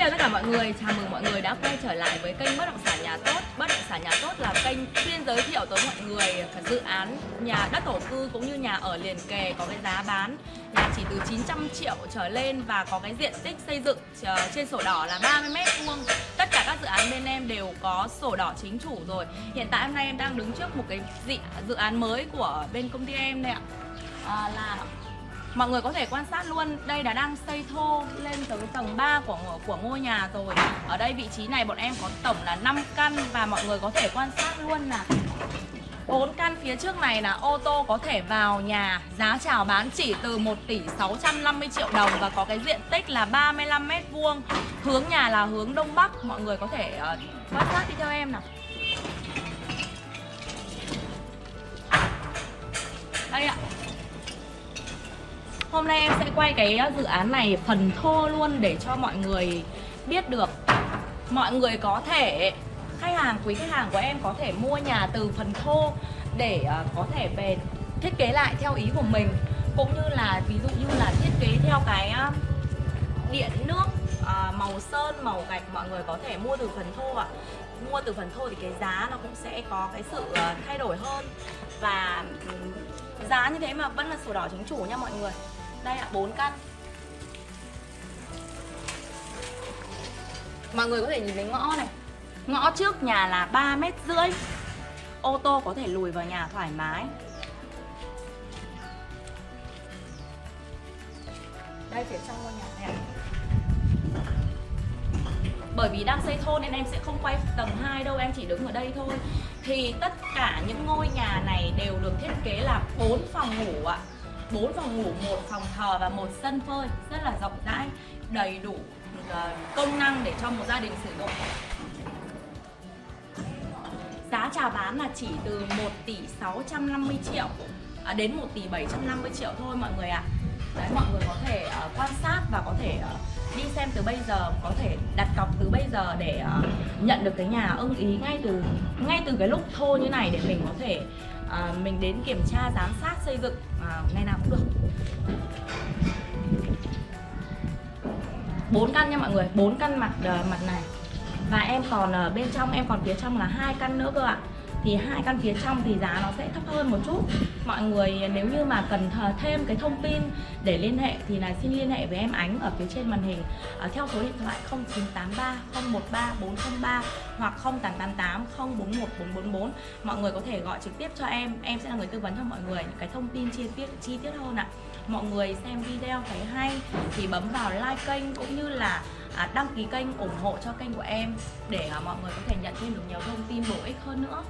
chào tất cả mọi người, chào mừng mọi người đã quay trở lại với kênh Bất động sản nhà tốt. Bất động sản nhà tốt là kênh chuyên giới thiệu tới mọi người các dự án nhà đất thổ cư cũng như nhà ở liền kề có cái giá bán nhà chỉ từ 900 triệu trở lên và có cái diện tích xây dựng ờ, trên sổ đỏ là 30 mét vuông. Tất cả các dự án bên em đều có sổ đỏ chính chủ rồi. Hiện tại hôm nay em đang đứng trước một cái dự án mới của bên công ty em đây ạ. À, là Mọi người có thể quan sát luôn, đây là đang xây thô lên tới tầng 3 của của ngôi nhà rồi. Ở đây vị trí này bọn em có tổng là 5 căn và mọi người có thể quan sát luôn là bốn căn phía trước này là ô tô có thể vào nhà Giá chào bán chỉ từ 1 tỷ 650 triệu đồng Và có cái diện tích là 35 mét vuông. Hướng nhà là hướng Đông Bắc Mọi người có thể uh, quan sát đi theo em nào. Đây ạ. Hôm nay em sẽ quay cái ờ, dự án này phần thô luôn để cho mọi người biết được. Mọi người có thể, khách hàng, quý khách hàng của em có thể mua nhà từ phần thô Để ờ, có thể về thiết kế lại theo ý của mình. Cũng như là ví dụ như là thiết kế theo cái ờ, điện nước màu sơn, màu gạch mọi người có thể mua từ phần thô ạ. Mua từ phần thô thì cái giá nó cũng sẽ có cái sự thay đổi hơn. Và giá như thế mà vẫn là sổ đỏ chính chủ nha mọi người đây ạ, 4 căn. Mọi người có thể nhìn thấy ngõ này. Ngõ trước nhà là 3 mét rưỡi. Ô tô có thể lùi vào nhà thoải mái. Đây phía trong ngôi nhà này bởi vì đang xây thôn nên em sẽ không quay tầng 2 đâu em chỉ đứng ở đây thôi. Thì tất cả những ngôi nhà này đều được thiết kế là 4 phòng ngủ ạ. 4 phòng ngủ, một phòng thờ và một sân phơi rất là rộng rãi, đầy đủ ờ, công năng để cho một gia đình sử dụng. Giá chào bán là chỉ từ 1 tỷ 650 triệu à, đến 1 tỷ 750 triệu thôi mọi người ạ. À. Đấy mọi người có thể uh, quan sát và có thể uh, đi xem từ bây giờ, có thể đặt cọc từ bây giờ để uh, nhận được cái nhà ưng ý ngay từ ngay từ cái lúc thô như này để mình có thể à, mình đến kiểm tra giám sát xây dựng à, ngày nào cũng được. Bốn căn nha mọi người bốn căn mặt uh, mặt này. Và em còn ở bên trong em còn phía trong là hai căn nữa cơ ạ thì hai căn phía trong thì giá nó sẽ thấp hơn một chút. Mọi người nếu như mà cần thêm cái thông tin để liên hệ thì là xin liên hệ với em Ánh ở phía trên màn hình à, theo số điện thoại 0983 013 403 hoặc 0888 041 444 mọi người có thể gọi trực tiếp cho em em sẽ là người tư vấn cho mọi người những cái thông tin chi tiết chi tiết hơn ạ. Mọi người xem video thấy hay thì bấm vào like kênh cũng như là à, đăng ký kênh ủng hộ cho kênh của em để à, mọi người có thể nhận thêm được nhiều thông tin bổ ích hơn nữa.